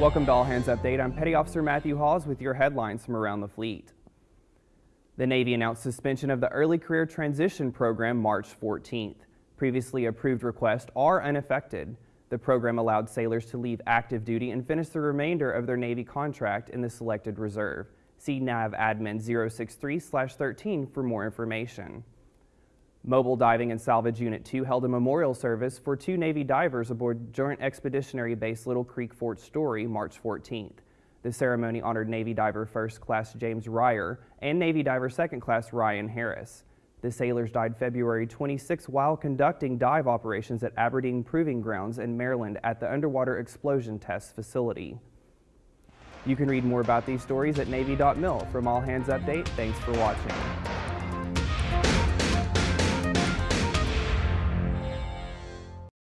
Welcome to All Hands Update. I'm Petty Officer Matthew Hawes with your headlines from around the fleet. The Navy announced suspension of the Early Career Transition Program March 14th. Previously approved requests are unaffected. The program allowed sailors to leave active duty and finish the remainder of their Navy contract in the selected reserve. See NAV Admin 063-13 for more information. Mobile Diving and Salvage Unit 2 held a memorial service for two Navy divers aboard Joint Expeditionary Base Little Creek Fort Story March 14th. The ceremony honored Navy Diver First Class James Reyher and Navy Diver Second Class Ryan Harris. The sailors died February 26 while conducting dive operations at Aberdeen Proving Grounds in Maryland at the Underwater Explosion Test Facility. You can read more about these stories at Navy.mil. From All Hands Update, thanks for watching.